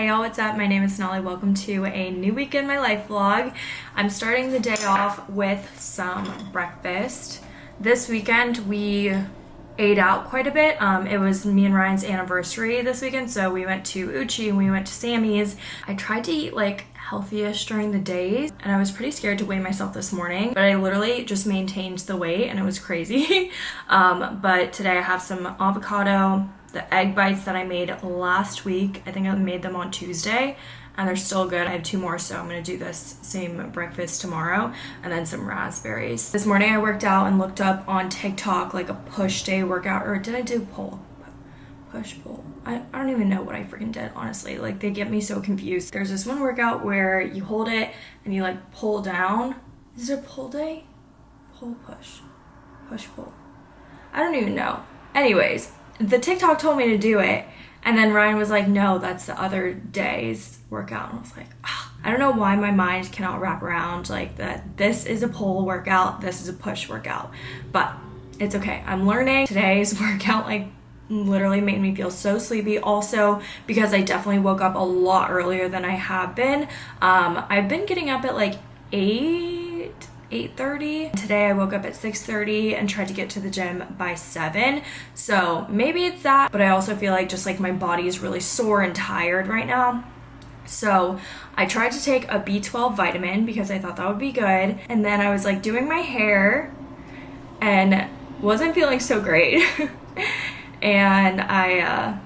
Hi y'all, what's up? My name is Sonali. Welcome to a new week in my life vlog. I'm starting the day off with some breakfast. This weekend we ate out quite a bit. Um, it was me and Ryan's anniversary this weekend, so we went to Uchi and we went to Sammy's. I tried to eat like healthy-ish during the days and I was pretty scared to weigh myself this morning but I literally just maintained the weight and it was crazy um, but today I have some avocado the egg bites that I made last week. I think I made them on Tuesday and they're still good. I have two more, so I'm gonna do this same breakfast tomorrow and then some raspberries. This morning I worked out and looked up on TikTok like a push day workout, or did I do pull? Push pull. I, I don't even know what I freaking did, honestly. Like they get me so confused. There's this one workout where you hold it and you like pull down. Is it a pull day? Pull push. Push pull. I don't even know. Anyways, the TikTok told me to do it. And then Ryan was like, no, that's the other day's workout. And I was like, oh, I don't know why my mind cannot wrap around like that. This is a pull workout. This is a push workout, but it's okay. I'm learning. Today's workout like literally made me feel so sleepy also because I definitely woke up a lot earlier than I have been. Um, I've been getting up at like 8 8.30. Today I woke up at 6.30 and tried to get to the gym by 7. So maybe it's that, but I also feel like just like my body is really sore and tired right now. So I tried to take a B12 vitamin because I thought that would be good. And then I was like doing my hair and wasn't feeling so great. and I, uh,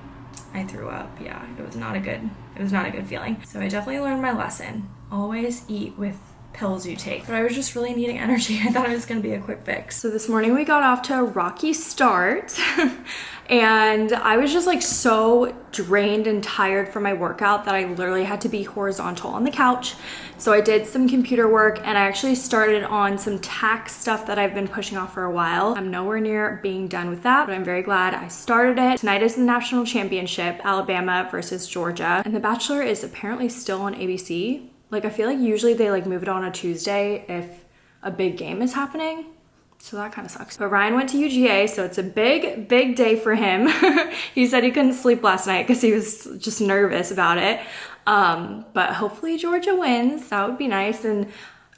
I threw up. Yeah, it was not a good, it was not a good feeling. So I definitely learned my lesson. Always eat with pills you take. But I was just really needing energy. I thought it was gonna be a quick fix. So this morning we got off to a rocky start and I was just like so drained and tired from my workout that I literally had to be horizontal on the couch. So I did some computer work and I actually started on some tax stuff that I've been pushing off for a while. I'm nowhere near being done with that, but I'm very glad I started it. Tonight is the national championship, Alabama versus Georgia. And The Bachelor is apparently still on ABC. Like I feel like usually they like move it on a Tuesday if a big game is happening. So that kind of sucks. But Ryan went to UGA, so it's a big, big day for him. he said he couldn't sleep last night because he was just nervous about it. Um, but hopefully Georgia wins. That would be nice. And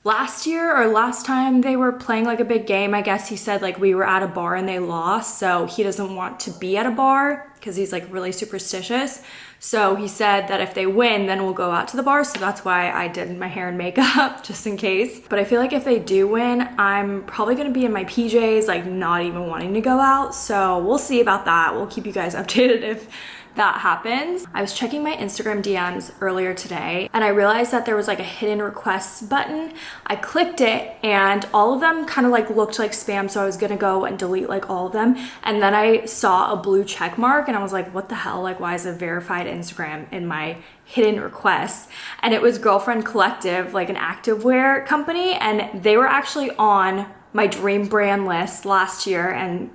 last year or last time they were playing like a big game, I guess he said like we were at a bar and they lost. So he doesn't want to be at a bar because he's like really superstitious. So he said that if they win, then we'll go out to the bar. So that's why I did my hair and makeup just in case. But I feel like if they do win, I'm probably gonna be in my PJs, like not even wanting to go out. So we'll see about that. We'll keep you guys updated if that happens. I was checking my Instagram DMs earlier today and I realized that there was like a hidden requests button. I clicked it and all of them kind of like looked like spam so I was gonna go and delete like all of them and then I saw a blue check mark and I was like what the hell like why is a verified Instagram in my hidden requests and it was Girlfriend Collective like an activewear company and they were actually on my dream brand list last year and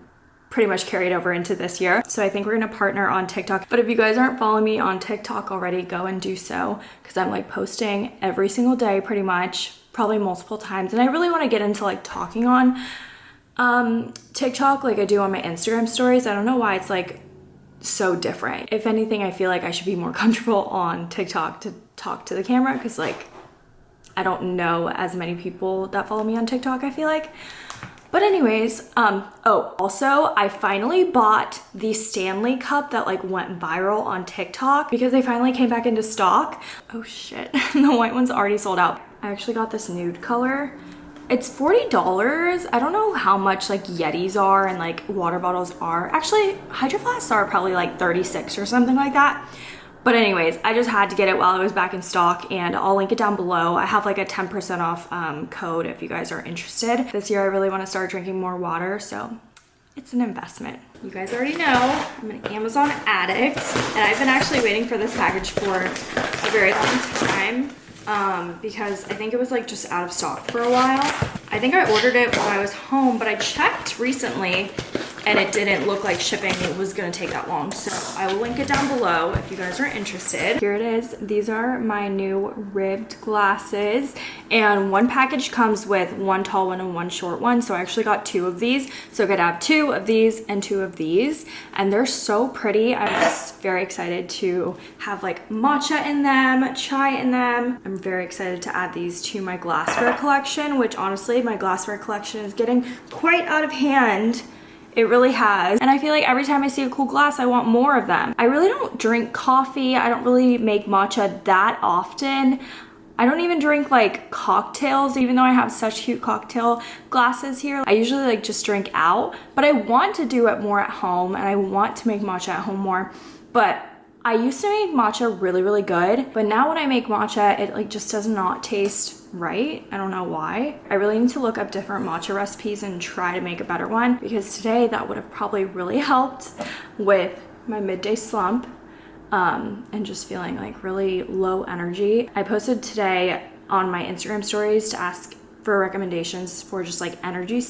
pretty much carried over into this year. So I think we're gonna partner on TikTok. But if you guys aren't following me on TikTok already, go and do so because I'm like posting every single day pretty much, probably multiple times. And I really wanna get into like talking on um, TikTok like I do on my Instagram stories. I don't know why it's like so different. If anything, I feel like I should be more comfortable on TikTok to talk to the camera because like I don't know as many people that follow me on TikTok, I feel like. But anyways, um, oh, also I finally bought the Stanley cup that like went viral on TikTok because they finally came back into stock. Oh shit, the white one's already sold out. I actually got this nude color. It's $40. I don't know how much like Yetis are and like water bottles are. Actually, Hydro Flasks are probably like 36 or something like that. But anyways, I just had to get it while it was back in stock and I'll link it down below. I have like a 10% off um, code if you guys are interested. This year I really want to start drinking more water, so it's an investment. You guys already know I'm an Amazon addict and I've been actually waiting for this package for a very long time um, because I think it was like just out of stock for a while. I think I ordered it while I was home, but I checked recently and it didn't look like shipping was gonna take that long. So I will link it down below if you guys are interested. Here it is. These are my new ribbed glasses and one package comes with one tall one and one short one. So I actually got two of these. So I could have two of these and two of these and they're so pretty. I'm just very excited to have like matcha in them, chai in them. I'm very excited to add these to my glassware collection, which honestly my glassware collection is getting quite out of hand it really has. And I feel like every time I see a cool glass, I want more of them. I really don't drink coffee. I don't really make matcha that often. I don't even drink like cocktails, even though I have such cute cocktail glasses here. I usually like just drink out, but I want to do it more at home and I want to make matcha at home more. But I used to make matcha really, really good, but now when I make matcha, it like just does not taste right. I don't know why. I really need to look up different matcha recipes and try to make a better one because today that would have probably really helped with my midday slump um, and just feeling like really low energy. I posted today on my Instagram stories to ask for recommendations for just like energy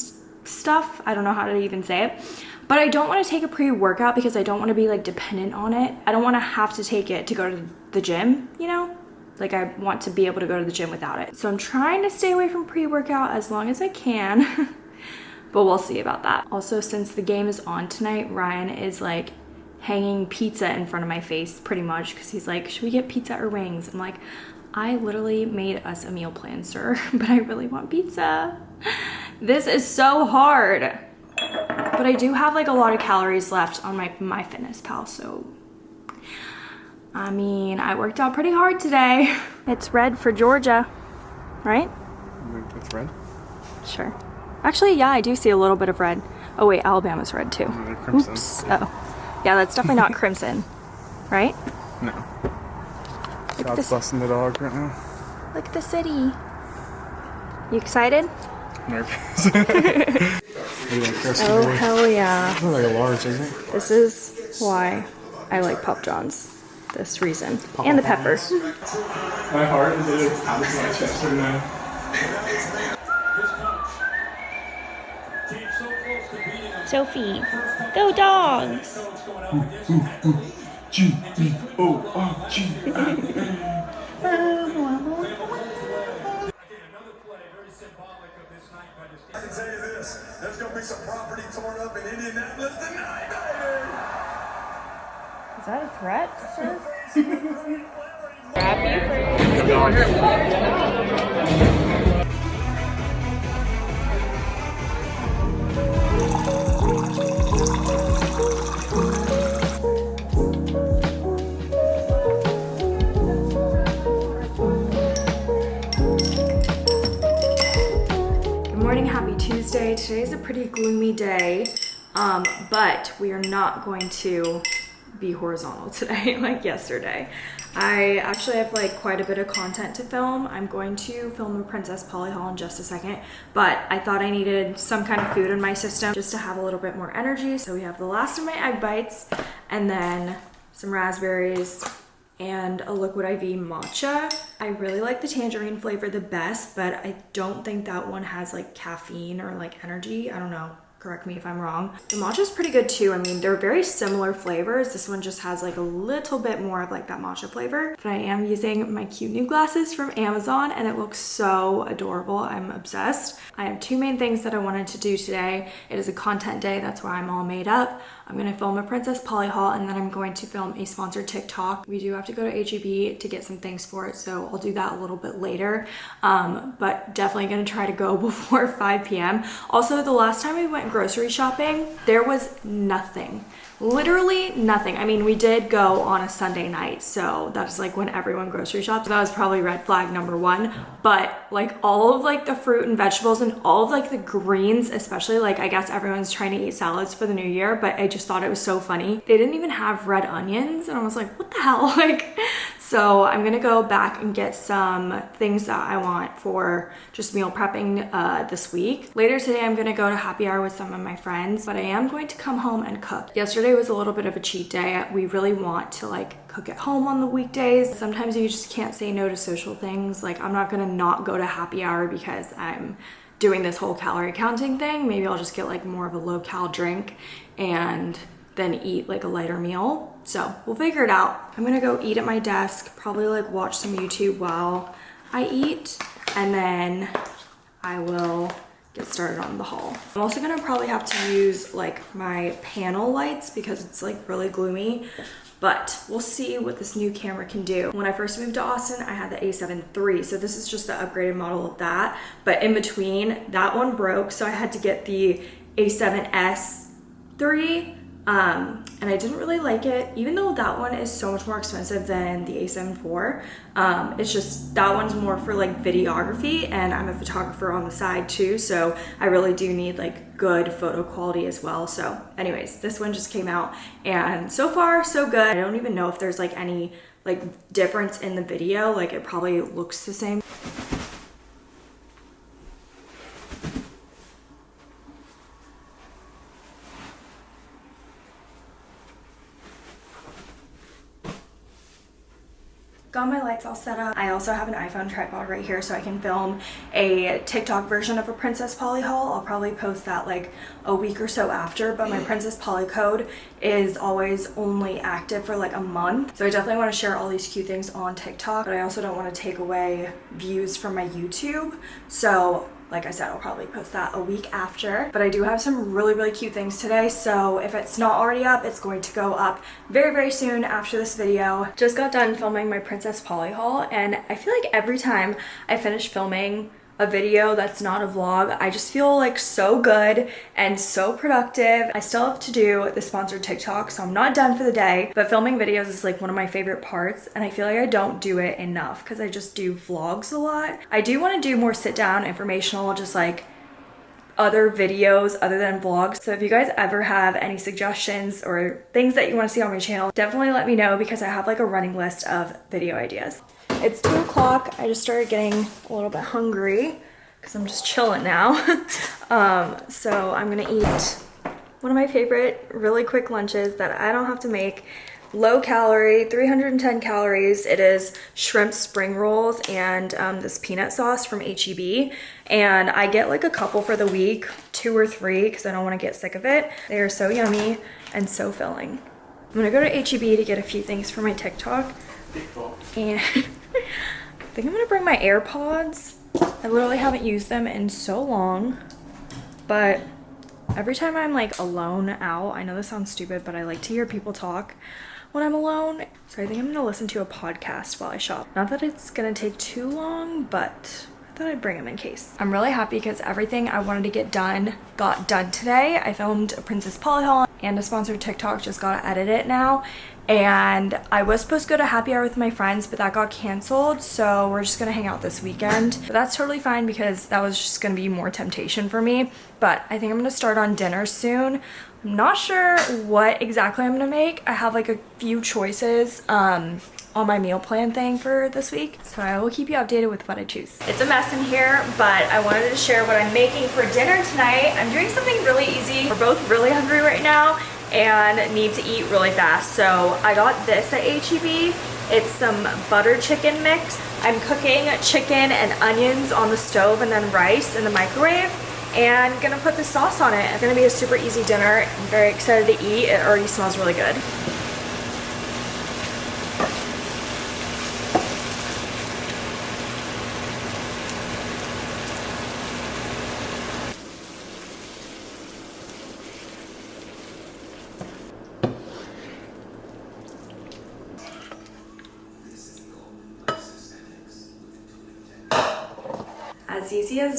stuff. I don't know how to even say it. But I don't want to take a pre-workout because I don't want to be like dependent on it. I don't want to have to take it to go to the gym, you know? Like I want to be able to go to the gym without it. So I'm trying to stay away from pre-workout as long as I can. but we'll see about that. Also, since the game is on tonight, Ryan is like hanging pizza in front of my face pretty much because he's like, should we get pizza or wings? I'm like, I literally made us a meal plan, sir, but I really want pizza. This is so hard. But I do have like a lot of calories left on my MyFitnessPal, so I mean, I worked out pretty hard today. It's red for Georgia, right? It's red? Sure. Actually, yeah, I do see a little bit of red. Oh wait, Alabama's red too. Oops. Oh. Yeah, that's definitely not crimson, right? No. Look God's blessing the dog right now. Look at the city. You excited? Nervous. oh, hell yeah. It's like a large, isn't it? This is why I like Papa Johns this reason. Papa and the peppers. My heart is literally pounding my chest right now. Sophie, go dogs! G up in Indianapolis tonight, baby! Is that a threat, sir? Good morning, happy Tuesday. Today is a pretty gloomy day, um, but we are not going to be horizontal today like yesterday. I actually have like quite a bit of content to film. I'm going to film the Princess Polly haul in just a second, but I thought I needed some kind of food in my system just to have a little bit more energy. So we have the last of my egg bites and then some raspberries and a liquid IV matcha. I really like the tangerine flavor the best, but I don't think that one has like caffeine or like energy. I don't know correct me if I'm wrong. The matcha is pretty good too. I mean, they're very similar flavors. This one just has like a little bit more of like that matcha flavor. But I am using my cute new glasses from Amazon and it looks so adorable. I'm obsessed. I have two main things that I wanted to do today. It is a content day. That's why I'm all made up. I'm gonna film a Princess Polly haul and then I'm going to film a sponsored TikTok. We do have to go to HEB to get some things for it, so I'll do that a little bit later. Um, but definitely gonna try to go before 5 p.m. Also, the last time we went grocery shopping, there was nothing literally nothing. I mean, we did go on a Sunday night, so that's like when everyone grocery shops. That was probably red flag number one. But like all of like the fruit and vegetables and all of like the greens, especially like I guess everyone's trying to eat salads for the new year, but I just thought it was so funny. They didn't even have red onions and I was like, what the hell? Like so I'm gonna go back and get some things that I want for just meal prepping uh, this week. Later today, I'm gonna go to happy hour with some of my friends, but I am going to come home and cook. Yesterday was a little bit of a cheat day. We really want to like cook at home on the weekdays. Sometimes you just can't say no to social things. Like I'm not gonna not go to happy hour because I'm doing this whole calorie counting thing, maybe I'll just get like more of a low cal drink and then eat like a lighter meal. So we'll figure it out. I'm gonna go eat at my desk, probably like watch some YouTube while I eat, and then I will get started on the haul. I'm also gonna probably have to use like my panel lights because it's like really gloomy but we'll see what this new camera can do. When I first moved to Austin, I had the a7 III, so this is just the upgraded model of that. But in between, that one broke, so I had to get the a7S III um, and I didn't really like it, even though that one is so much more expensive than the A7 IV. Um, it's just that one's more for like videography, and I'm a photographer on the side too, so I really do need like good photo quality as well. So, anyways, this one just came out, and so far so good. I don't even know if there's like any like difference in the video. Like it probably looks the same. Got my lights all set up. I also have an iPhone tripod right here so I can film a TikTok version of a Princess Polly haul. I'll probably post that like a week or so after, but my Princess Polly code is always only active for like a month. So I definitely want to share all these cute things on TikTok, but I also don't want to take away views from my YouTube. So like I said, I'll probably post that a week after. But I do have some really, really cute things today. So if it's not already up, it's going to go up very, very soon after this video. Just got done filming my Princess Polly haul. And I feel like every time I finish filming a video that's not a vlog. I just feel like so good and so productive. I still have to do the sponsored TikTok, so I'm not done for the day, but filming videos is like one of my favorite parts and I feel like I don't do it enough because I just do vlogs a lot. I do want to do more sit down informational, just like other videos other than vlogs. So if you guys ever have any suggestions or things that you want to see on my channel, definitely let me know because I have like a running list of video ideas. It's two o'clock. I just started getting a little bit hungry because I'm just chilling now. um, so I'm gonna eat one of my favorite really quick lunches that I don't have to make. Low calorie, 310 calories. It is shrimp spring rolls and um, this peanut sauce from HEB. And I get like a couple for the week, two or three, because I don't want to get sick of it. They are so yummy and so filling. I'm gonna go to HEB to get a few things for my TikTok. And I think I'm gonna bring my AirPods. I literally haven't used them in so long, but every time I'm like alone out, I know this sounds stupid, but I like to hear people talk when I'm alone. So I think I'm gonna listen to a podcast while I shop. Not that it's gonna take too long, but thought I'd bring them in case. I'm really happy because everything I wanted to get done got done today. I filmed a Princess Polly haul and a sponsored TikTok, just gotta edit it now. And I was supposed to go to happy hour with my friends but that got canceled so we're just gonna hang out this weekend. But that's totally fine because that was just gonna be more temptation for me. But I think I'm gonna start on dinner soon. I'm not sure what exactly I'm gonna make. I have like a few choices. Um, on my meal plan thing for this week so I will keep you updated with what I choose. It's a mess in here but I wanted to share what I'm making for dinner tonight. I'm doing something really easy. We're both really hungry right now and need to eat really fast. So I got this at HEB. It's some butter chicken mix. I'm cooking chicken and onions on the stove and then rice in the microwave and gonna put the sauce on it. It's gonna be a super easy dinner. I'm very excited to eat. It already smells really good.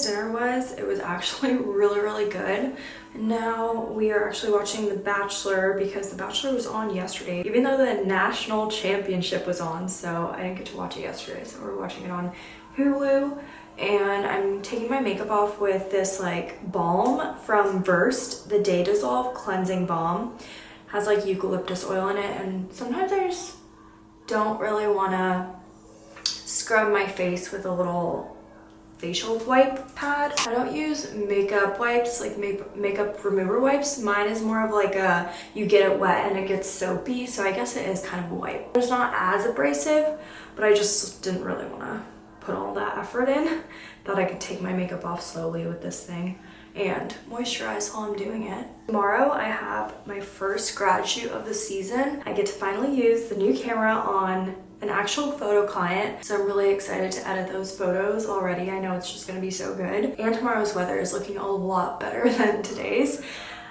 Dinner was, it was actually really, really good. Now we are actually watching The Bachelor because The Bachelor was on yesterday, even though the national championship was on, so I didn't get to watch it yesterday. So we're watching it on Hulu and I'm taking my makeup off with this like balm from Versed, the Day Dissolve Cleansing Balm. Has like eucalyptus oil in it and sometimes I just don't really want to scrub my face with a little facial wipe pad. I don't use makeup wipes, like make makeup remover wipes. Mine is more of like a, you get it wet and it gets soapy, so I guess it is kind of a wipe. It's not as abrasive, but I just didn't really want to put all that effort in that I could take my makeup off slowly with this thing and moisturize while I'm doing it. Tomorrow I have my first grad shoot of the season. I get to finally use the new camera on an actual photo client. So I'm really excited to edit those photos already. I know it's just gonna be so good. And tomorrow's weather is looking a lot better than today's.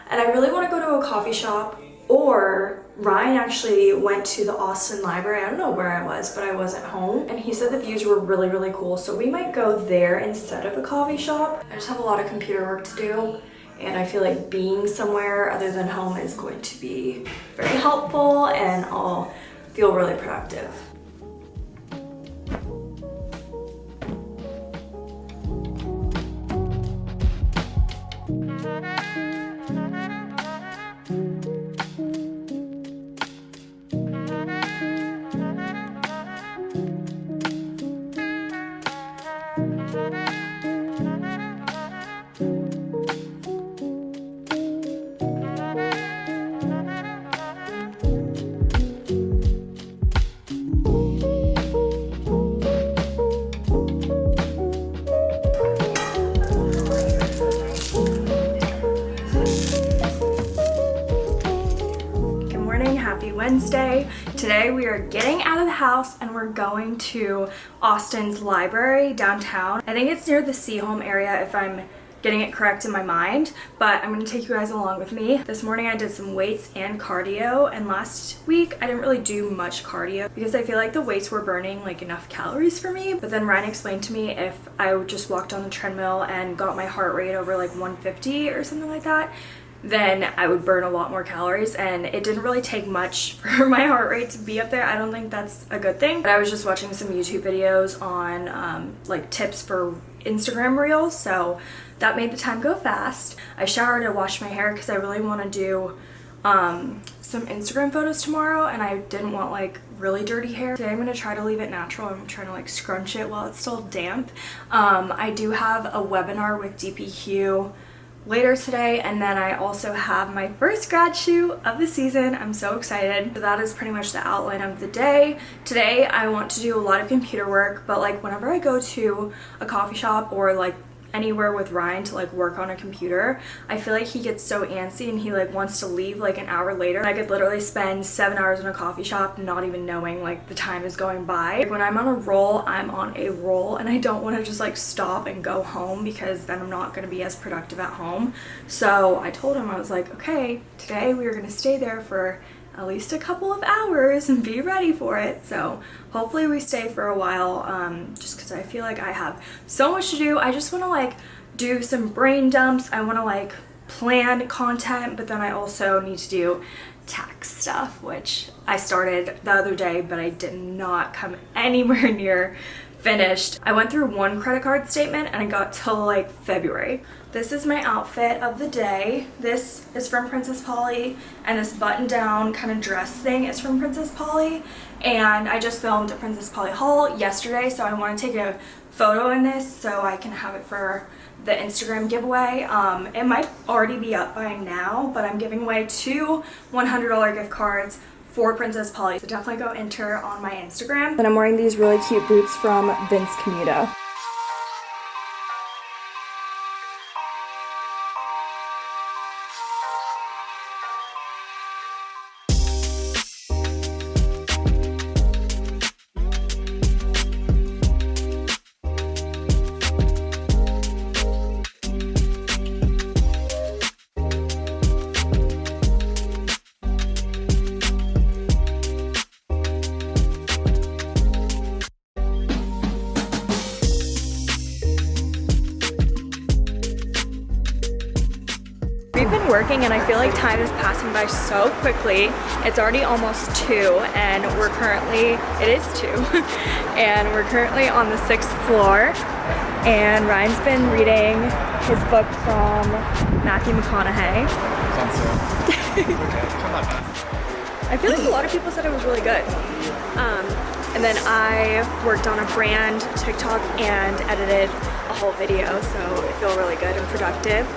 And I really wanna go to a coffee shop or Ryan actually went to the Austin Library. I don't know where I was, but I wasn't home. And he said the views were really, really cool. So we might go there instead of a coffee shop. I just have a lot of computer work to do. And I feel like being somewhere other than home is going to be very helpful and I'll feel really productive. Are getting out of the house and we're going to Austin's library downtown. I think it's near the Seaholm area if I'm getting it correct in my mind, but I'm gonna take you guys along with me. This morning I did some weights and cardio, and last week I didn't really do much cardio because I feel like the weights were burning like enough calories for me. But then Ryan explained to me if I just walked on the treadmill and got my heart rate over like 150 or something like that, then I would burn a lot more calories and it didn't really take much for my heart rate to be up there. I don't think that's a good thing. But I was just watching some YouTube videos on um, like tips for Instagram reels so that made the time go fast. I showered and washed my hair because I really want to do um, some Instagram photos tomorrow and I didn't want like really dirty hair. Today I'm going to try to leave it natural. I'm trying to like scrunch it while it's still damp. Um, I do have a webinar with dpHUE later today and then I also have my first grad shoot of the season. I'm so excited. So that is pretty much the outline of the day. Today I want to do a lot of computer work but like whenever I go to a coffee shop or like anywhere with Ryan to like work on a computer, I feel like he gets so antsy and he like wants to leave like an hour later. I could literally spend seven hours in a coffee shop not even knowing like the time is going by. Like, when I'm on a roll, I'm on a roll and I don't want to just like stop and go home because then I'm not going to be as productive at home. So I told him, I was like, okay, today we are going to stay there for at least a couple of hours and be ready for it. So hopefully we stay for a while um, just because I feel like I have so much to do. I just want to like do some brain dumps. I want to like plan content, but then I also need to do tax stuff, which I started the other day, but I did not come anywhere near finished. I went through one credit card statement and I got till like February. This is my outfit of the day. This is from Princess Polly and this button down kind of dress thing is from Princess Polly and I just filmed a Princess Polly haul yesterday so I want to take a photo in this so I can have it for the Instagram giveaway. Um, it might already be up by now but I'm giving away two $100 gift cards for Princess Polly. So definitely go enter on my Instagram. And I'm wearing these really cute boots from Vince Camuto. And I feel like time is passing by so quickly. It's already almost 2 and we're currently, it is 2, and we're currently on the 6th floor and Ryan's been reading his book from Matthew McConaughey. I feel like a lot of people said it was really good. Um, and then I worked on a brand TikTok and edited a whole video, so I feel really good and productive.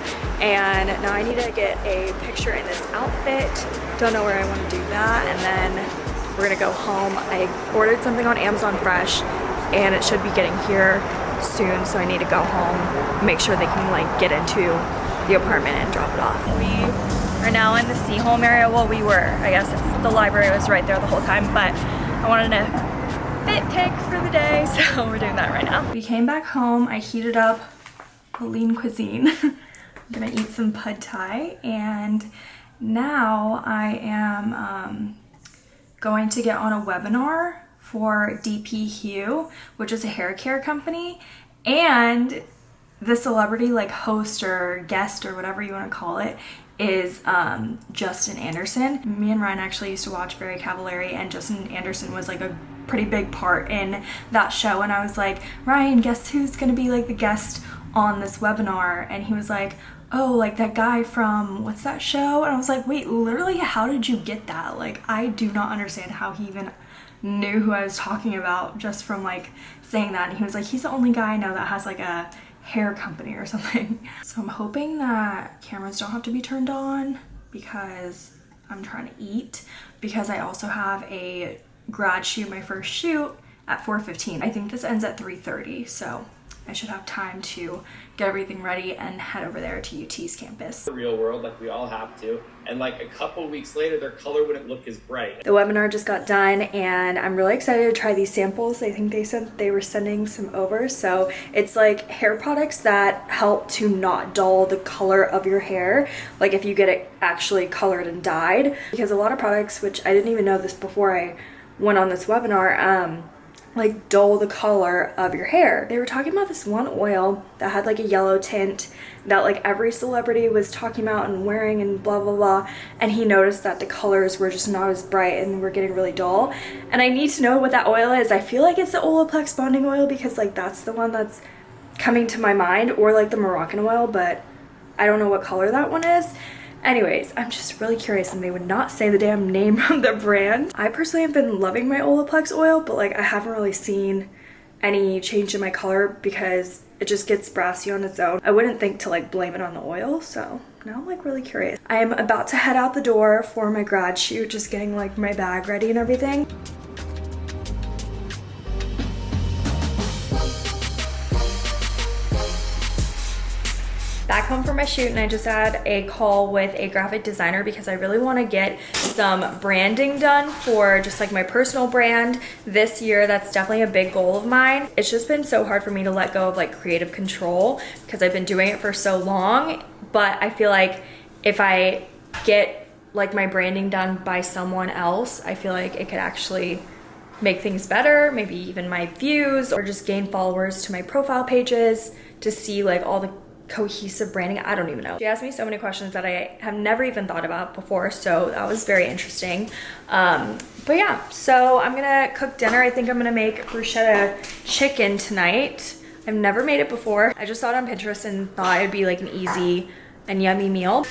And now I need to get a picture in this outfit. Don't know where I want to do that. And then we're gonna go home. I ordered something on Amazon Fresh and it should be getting here soon. So I need to go home, make sure they can like get into the apartment and drop it off. We are now in the Seaholm area. Well, we were, I guess the library was right there the whole time, but I wanted to fit pick for the day, so we're doing that right now. We came back home, I heated up lean cuisine. I'm gonna eat some pad thai and now I am um, going to get on a webinar for dpHUE, which is a hair care company, and the celebrity like host or guest or whatever you want to call it is um, Justin Anderson. Me and Ryan actually used to watch Very Cavallari and Justin Anderson was like a pretty big part in that show and I was like, Ryan, guess who's gonna be like the guest on this webinar? And he was like, oh, like that guy from what's that show? And I was like, wait, literally, how did you get that? Like, I do not understand how he even knew who I was talking about just from like saying that. And he was like, he's the only guy I know that has like a hair company or something. So I'm hoping that cameras don't have to be turned on because I'm trying to eat because I also have a grad shoot, my first shoot at 4.15. I think this ends at 3.30, so I should have time to get everything ready and head over there to UT's campus. The real world, like we all have to. And like a couple weeks later, their color wouldn't look as bright. The webinar just got done and I'm really excited to try these samples. I think they said they were sending some over. So it's like hair products that help to not dull the color of your hair. Like if you get it actually colored and dyed. Because a lot of products, which I didn't even know this before I went on this webinar, um, like dull the color of your hair. They were talking about this one oil that had like a yellow tint that like every celebrity was talking about and wearing and blah blah blah and he noticed that the colors were just not as bright and were getting really dull and I need to know what that oil is. I feel like it's the Olaplex bonding oil because like that's the one that's coming to my mind or like the Moroccan oil but I don't know what color that one is Anyways, I'm just really curious and they would not say the damn name of the brand. I personally have been loving my Olaplex oil, but like I haven't really seen any change in my color because it just gets brassy on its own. I wouldn't think to like blame it on the oil, so now I'm like really curious. I am about to head out the door for my grad shoot, just getting like my bag ready and everything. Back home from my shoot and I just had a call with a graphic designer because I really want to get some branding done for just like my personal brand this year. That's definitely a big goal of mine. It's just been so hard for me to let go of like creative control because I've been doing it for so long. But I feel like if I get like my branding done by someone else, I feel like it could actually make things better, maybe even my views or just gain followers to my profile pages to see like all the cohesive branding. I don't even know. She asked me so many questions that i have never even thought about before so that was very interesting. Um, but yeah so i'm gonna cook dinner. I think i'm gonna make bruschetta chicken tonight. I've never made it before. I just saw it on pinterest and thought it'd be like an easy and yummy meal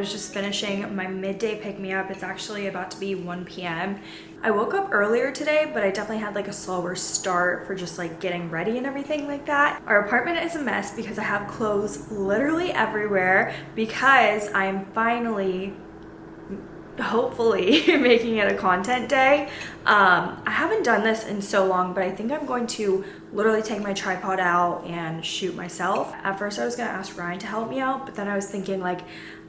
was just finishing my midday pick-me-up. It's actually about to be 1 p.m. I woke up earlier today, but I definitely had like a slower start for just like getting ready and everything like that. Our apartment is a mess because I have clothes literally everywhere because I'm finally hopefully making it a content day. Um, I haven't done this in so long, but I think I'm going to literally take my tripod out and shoot myself. At first I was gonna ask Ryan to help me out, but then I was thinking like,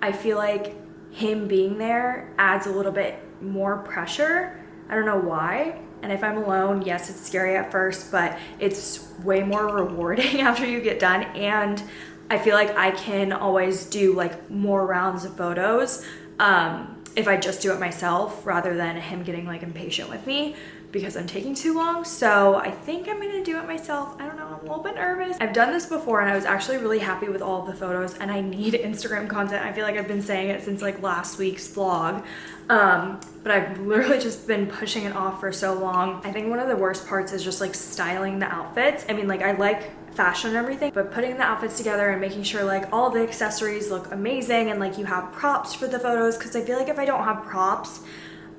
I feel like him being there adds a little bit more pressure. I don't know why. And if I'm alone, yes, it's scary at first, but it's way more rewarding after you get done. And I feel like I can always do like more rounds of photos. Um, if I just do it myself rather than him getting like impatient with me because I'm taking too long. So I think I'm gonna do it myself. I don't know. I'm a little bit nervous. I've done this before and I was actually really happy with all of the photos and I need Instagram content. I feel like I've been saying it since like last week's vlog. Um, but I've literally just been pushing it off for so long. I think one of the worst parts is just like styling the outfits. I mean, like I like fashion and everything, but putting the outfits together and making sure like all the accessories look amazing and like you have props for the photos. Cause I feel like if I don't have props,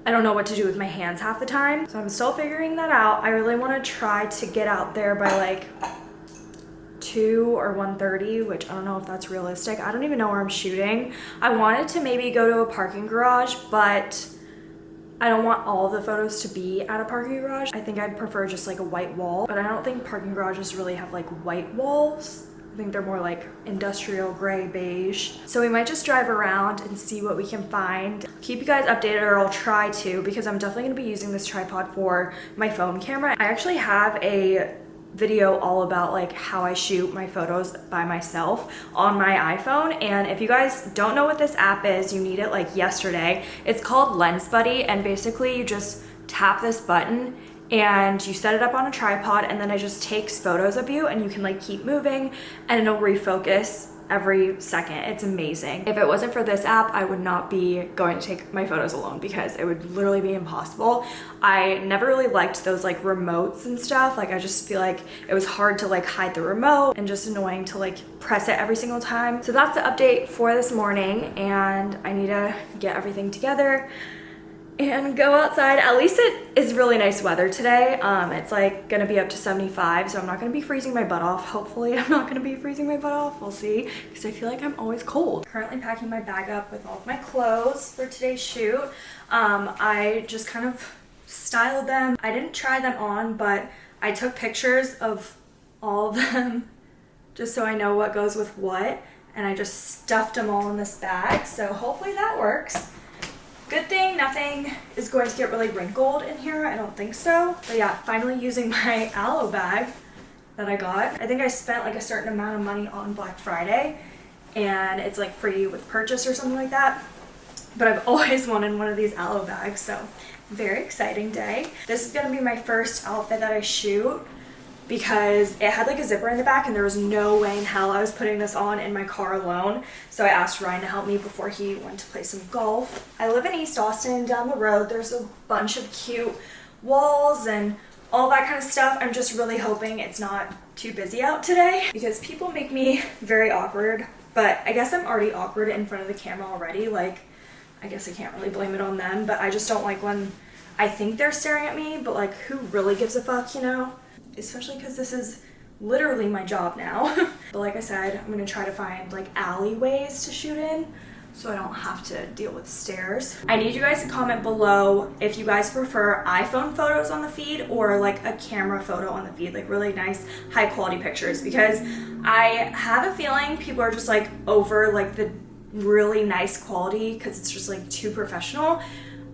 I don't know what to do with my hands half the time. So I'm still figuring that out. I really want to try to get out there by like 2 or 1.30, which I don't know if that's realistic. I don't even know where I'm shooting. I wanted to maybe go to a parking garage, but I don't want all the photos to be at a parking garage. I think I'd prefer just like a white wall, but I don't think parking garages really have like white walls. I think they're more like industrial gray beige. So we might just drive around and see what we can find. Keep you guys updated or I'll try to because I'm definitely gonna be using this tripod for my phone camera. I actually have a video all about like how I shoot my photos by myself on my iPhone. And if you guys don't know what this app is you need it like yesterday. It's called Lens Buddy and basically you just tap this button and you set it up on a tripod and then it just takes photos of you and you can like keep moving and it'll refocus every second. It's amazing. If it wasn't for this app, I would not be going to take my photos alone because it would literally be impossible. I never really liked those like remotes and stuff. Like I just feel like it was hard to like hide the remote and just annoying to like press it every single time. So that's the update for this morning and I need to get everything together and go outside. At least it is really nice weather today. Um, it's like gonna be up to 75, so I'm not gonna be freezing my butt off. Hopefully I'm not gonna be freezing my butt off. We'll see, because I feel like I'm always cold. Currently packing my bag up with all of my clothes for today's shoot. Um, I just kind of styled them. I didn't try them on, but I took pictures of all of them just so I know what goes with what. And I just stuffed them all in this bag, so hopefully that works. Good thing nothing is going to get really wrinkled in here. I don't think so. But yeah, finally using my aloe bag that I got. I think I spent like a certain amount of money on Black Friday and it's like free with purchase or something like that. But I've always wanted one of these aloe bags, so very exciting day. This is gonna be my first outfit that I shoot because it had like a zipper in the back and there was no way in hell I was putting this on in my car alone. So I asked Ryan to help me before he went to play some golf. I live in East Austin down the road. There's a bunch of cute walls and all that kind of stuff. I'm just really hoping it's not too busy out today because people make me very awkward. But I guess I'm already awkward in front of the camera already. Like, I guess I can't really blame it on them, but I just don't like when I think they're staring at me, but like who really gives a fuck, you know? Especially because this is literally my job now. but like I said, I'm gonna try to find like alleyways to shoot in so I don't have to deal with stairs. I need you guys to comment below if you guys prefer iPhone photos on the feed or like a camera photo on the feed, like really nice high quality pictures because I have a feeling people are just like over like the really nice quality because it's just like too professional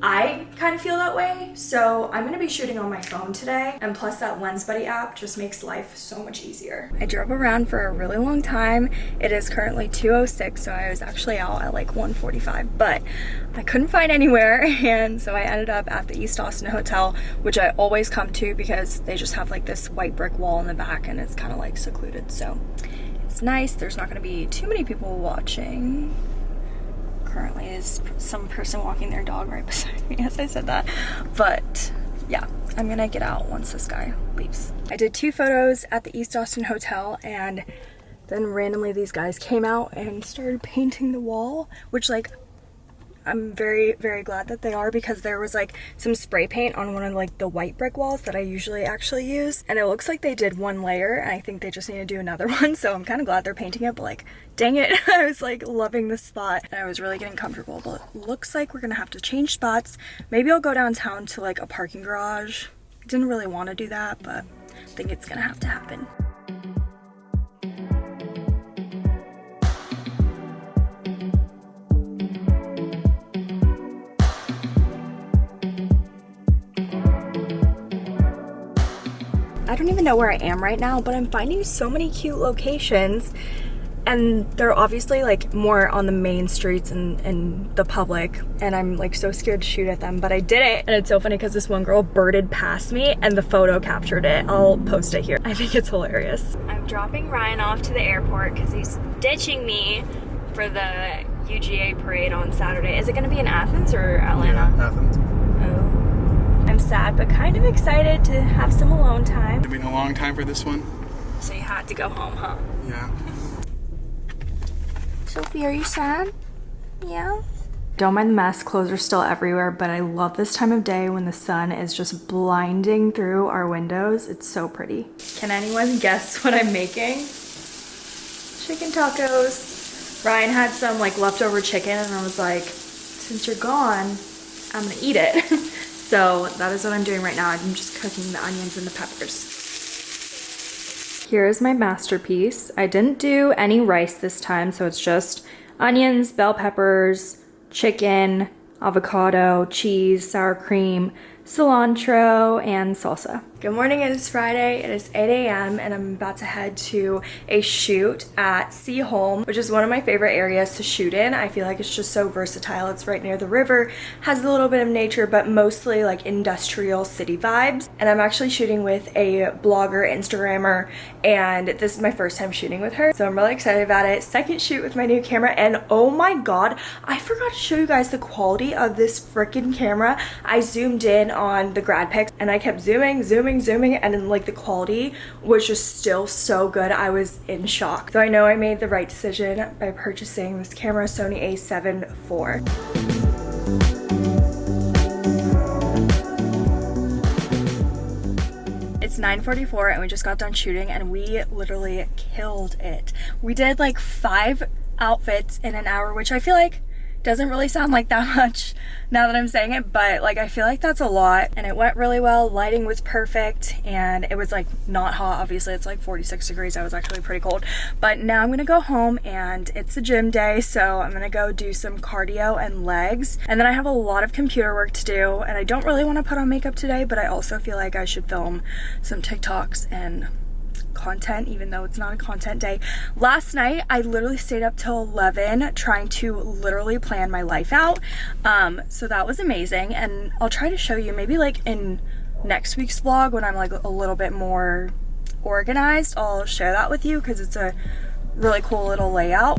I kind of feel that way. So I'm gonna be shooting on my phone today. And plus that Lens Buddy app just makes life so much easier. I drove around for a really long time. It is currently 2.06, so I was actually out at like 1.45, but I couldn't find anywhere. And so I ended up at the East Austin Hotel, which I always come to because they just have like this white brick wall in the back and it's kind of like secluded. So it's nice. There's not gonna be too many people watching currently is some person walking their dog right beside me as I said that. But yeah, I'm gonna get out once this guy leaves. I did two photos at the East Austin Hotel and then randomly these guys came out and started painting the wall, which like I'm very, very glad that they are because there was like some spray paint on one of like the white brick walls that I usually actually use. And it looks like they did one layer and I think they just need to do another one. So I'm kind of glad they're painting it, but like, dang it. I was like loving the spot and I was really getting comfortable, but looks like we're gonna have to change spots. Maybe I'll go downtown to like a parking garage. Didn't really want to do that, but I think it's gonna have to happen. Don't even know where I am right now, but I'm finding so many cute locations and they're obviously like more on the main streets and, and the public and I'm like so scared to shoot at them but I did it. And it's so funny because this one girl birded past me and the photo captured it. I'll post it here. I think it's hilarious. I'm dropping Ryan off to the airport because he's ditching me for the UGA parade on Saturday. Is it gonna be in Athens or Atlanta? Yeah, Athens. I'm sad but kind of excited to have some alone time It's been a long time for this one. so you had to go home huh? Yeah. Sophie, are you sad? Yeah? Don't mind the mess, clothes are still everywhere, but I love this time of day when the sun is just blinding through our windows. It's so pretty. Can anyone guess what I'm making? Chicken tacos. Ryan had some like leftover chicken and I was like, since you're gone, I'm gonna eat it. so that is what I'm doing right now. I'm just cooking the onions and the peppers. Here is my masterpiece. I didn't do any rice this time, so it's just onions, bell peppers, chicken, avocado, cheese, sour cream, cilantro, and salsa. Good morning, it is Friday, it is 8 a.m. and I'm about to head to a shoot at Seaholm, which is one of my favorite areas to shoot in. I feel like it's just so versatile. It's right near the river, has a little bit of nature, but mostly like industrial city vibes. And I'm actually shooting with a blogger, Instagrammer, and this is my first time shooting with her. So I'm really excited about it. Second shoot with my new camera, and oh my god, I forgot to show you guys the quality of this freaking camera. I zoomed in on the grad pics and I kept zooming, zooming, zooming, and then like the quality was just still so good. I was in shock. So I know I made the right decision by purchasing this camera, Sony a7 IV. It's 9.44 and we just got done shooting and we literally killed it. We did like five outfits in an hour, which I feel like doesn't really sound like that much now that I'm saying it, but like I feel like that's a lot and it went really well. Lighting was perfect and it was like not hot. Obviously it's like 46 degrees. I was actually pretty cold, but now I'm gonna go home and it's a gym day. So I'm gonna go do some cardio and legs. And then I have a lot of computer work to do and I don't really want to put on makeup today, but I also feel like I should film some TikToks and content even though it's not a content day. Last night I literally stayed up till 11 trying to literally plan my life out. Um, so that was amazing and I'll try to show you maybe like in next week's vlog when I'm like a little bit more organized. I'll share that with you because it's a really cool little layout.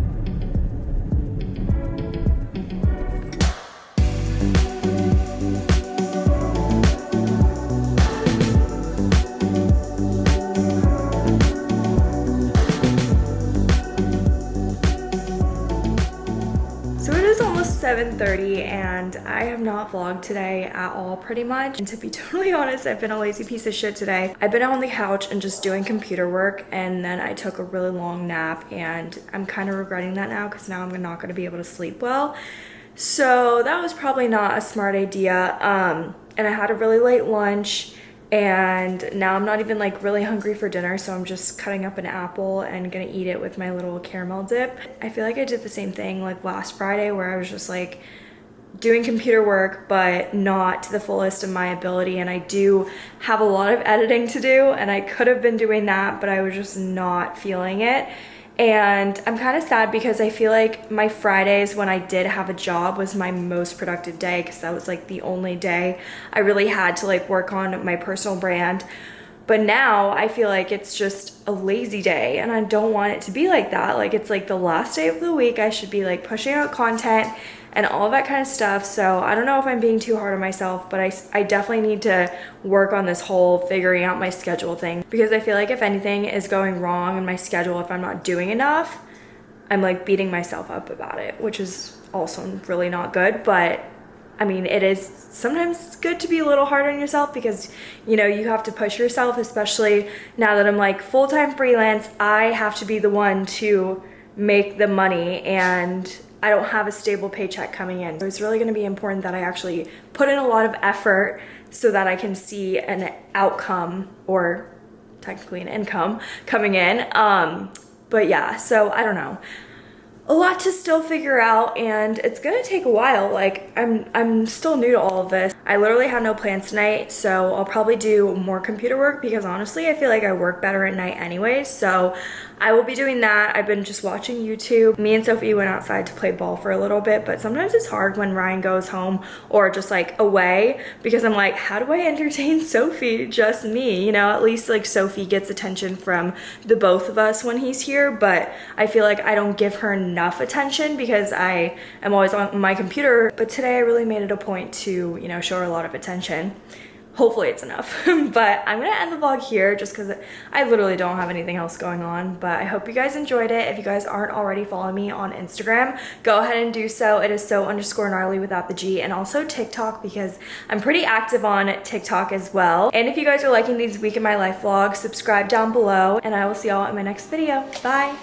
7.30 and I have not vlogged today at all pretty much. And to be totally honest, I've been a lazy piece of shit today. I've been on the couch and just doing computer work and then I took a really long nap and I'm kind of regretting that now because now I'm not going to be able to sleep well. So that was probably not a smart idea. Um, and I had a really late lunch and now I'm not even like really hungry for dinner so I'm just cutting up an apple and gonna eat it with my little caramel dip. I feel like I did the same thing like last Friday where I was just like doing computer work but not to the fullest of my ability and I do have a lot of editing to do and I could have been doing that but I was just not feeling it and I'm kind of sad because I feel like my Fridays when I did have a job was my most productive day because that was like the only day I really had to like work on my personal brand. But now I feel like it's just a lazy day and I don't want it to be like that. Like it's like the last day of the week. I should be like pushing out content and all that kind of stuff. So I don't know if I'm being too hard on myself, but I, I definitely need to work on this whole figuring out my schedule thing because I feel like if anything is going wrong in my schedule, if I'm not doing enough, I'm like beating myself up about it, which is also really not good. But I mean, it is sometimes good to be a little hard on yourself because, you know, you have to push yourself, especially now that I'm like full-time freelance, I have to be the one to make the money and I don't have a stable paycheck coming in. So it's really gonna be important that I actually put in a lot of effort so that I can see an outcome or technically an income coming in. Um, but yeah, so I don't know a lot to still figure out and it's gonna take a while. Like I'm I'm still new to all of this. I literally have no plans tonight, so I'll probably do more computer work because honestly I feel like I work better at night anyways. So I will be doing that. I've been just watching YouTube. Me and Sophie went outside to play ball for a little bit, but sometimes it's hard when Ryan goes home or just like away because I'm like, how do I entertain Sophie? Just me, you know, at least like Sophie gets attention from the both of us when he's here, but I feel like I don't give her enough attention because I am always on my computer. But today I really made it a point to, you know, show her a lot of attention. Hopefully it's enough but i'm gonna end the vlog here just because i literally don't have anything else going on but i hope you guys enjoyed it. If you guys aren't already following me on instagram. Go ahead and do so. It is so underscore gnarly without the g and also tiktok because i'm pretty active on tiktok as well. And if you guys are liking these week in my life vlogs subscribe down below and i will see y'all in my next video. Bye